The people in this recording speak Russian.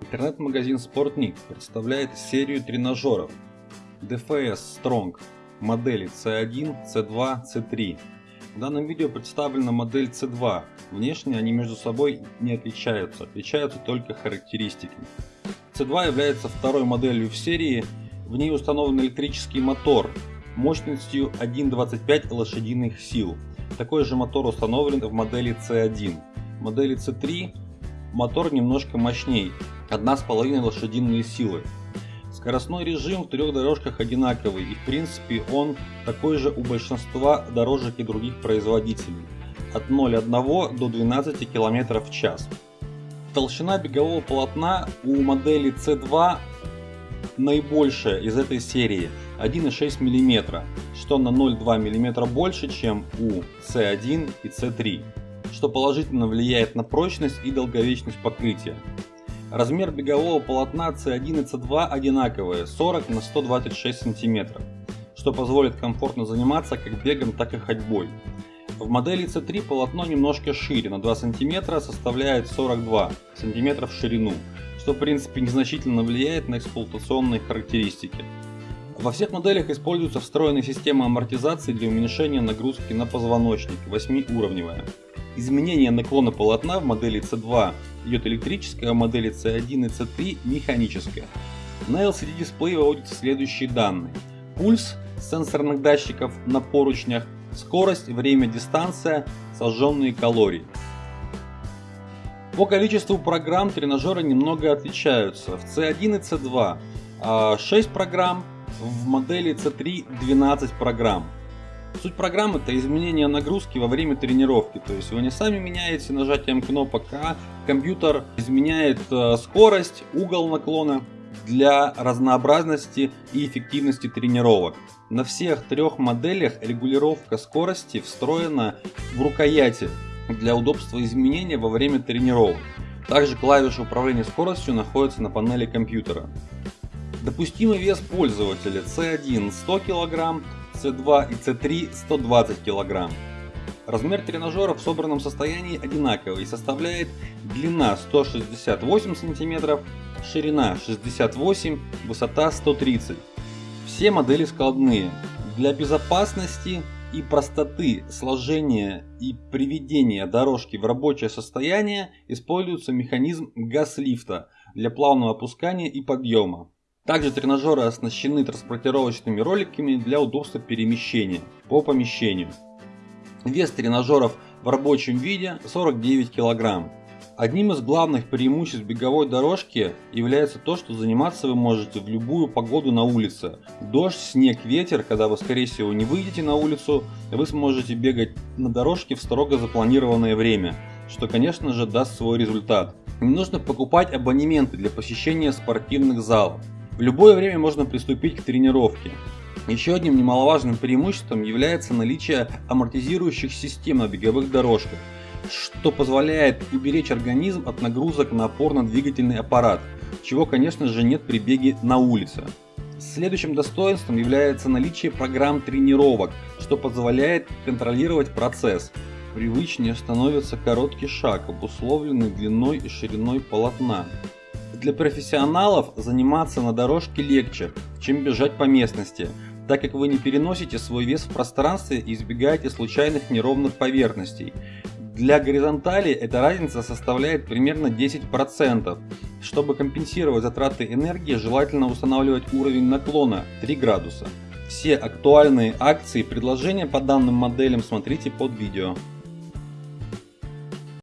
Интернет-магазин Sportnik представляет серию тренажеров DFS Strong модели C1, C2, C3. В данном видео представлена модель C2. Внешне они между собой не отличаются, отличаются только характеристиками. C2 является второй моделью в серии, в ней установлен электрический мотор мощностью 1,25 лошадиных сил. Такой же мотор установлен в модели C1. Модели C3 мотор немножко мощней, 1,5 лошадиные силы. Скоростной режим в трех дорожках одинаковый и в принципе он такой же у большинства дорожек и других производителей. От 0,1 до 12 км в час. Толщина бегового полотна у модели C2 наибольшая из этой серии 1,6 мм, что на 0,2 мм больше, чем у C1 и C3, что положительно влияет на прочность и долговечность покрытия. Размер бегового полотна C1 и C2 одинаковые 40 на 126 см, что позволит комфортно заниматься как бегом, так и ходьбой. В модели C3 полотно немножко шире, на 2 см составляет 42 см в ширину, что в принципе незначительно влияет на эксплуатационные характеристики. Во всех моделях используется встроенная система амортизации для уменьшения нагрузки на позвоночник 8-уровневая. Изменение наклона полотна в модели C2 идет электрическое, а в модели C1 и C3 механическое. На LCD дисплее выводятся следующие данные. Пульс сенсорных датчиков на поручнях, скорость, время, дистанция, сожженные калории. По количеству программ тренажеры немного отличаются. В C1 и C2 6 программ, в модели C3 12 программ. Суть программы это изменение нагрузки во время тренировки. То есть вы не сами меняете нажатием кнопок, а компьютер изменяет э, скорость, угол наклона для разнообразности и эффективности тренировок. На всех трех моделях регулировка скорости встроена в рукояти для удобства изменения во время тренировок. Также клавиша управления скоростью находится на панели компьютера. Допустимый вес пользователя C1 100 кг, C2 и C3 120 кг. Размер тренажера в собранном состоянии одинаковый и составляет длина 168 см, ширина 68, высота 130. Все модели складные. Для безопасности и простоты сложения и приведения дорожки в рабочее состояние используется механизм газ-лифта для плавного опускания и подъема. Также тренажеры оснащены транспортировочными роликами для удобства перемещения по помещению. Вес тренажеров в рабочем виде 49 кг. Одним из главных преимуществ беговой дорожки является то, что заниматься вы можете в любую погоду на улице. Дождь, снег, ветер, когда вы скорее всего не выйдете на улицу, вы сможете бегать на дорожке в строго запланированное время, что конечно же даст свой результат. Не нужно покупать абонементы для посещения спортивных залов. В любое время можно приступить к тренировке. Еще одним немаловажным преимуществом является наличие амортизирующих систем на беговых дорожках, что позволяет уберечь организм от нагрузок на опорно-двигательный аппарат, чего конечно же нет при беге на улице. Следующим достоинством является наличие программ тренировок, что позволяет контролировать процесс. Привычнее становится короткий шаг, обусловленный длиной и шириной полотна. Для профессионалов заниматься на дорожке легче, чем бежать по местности, так как вы не переносите свой вес в пространстве и избегаете случайных неровных поверхностей. Для горизонтали эта разница составляет примерно 10%. Чтобы компенсировать затраты энергии, желательно устанавливать уровень наклона 3 градуса. Все актуальные акции и предложения по данным моделям смотрите под видео.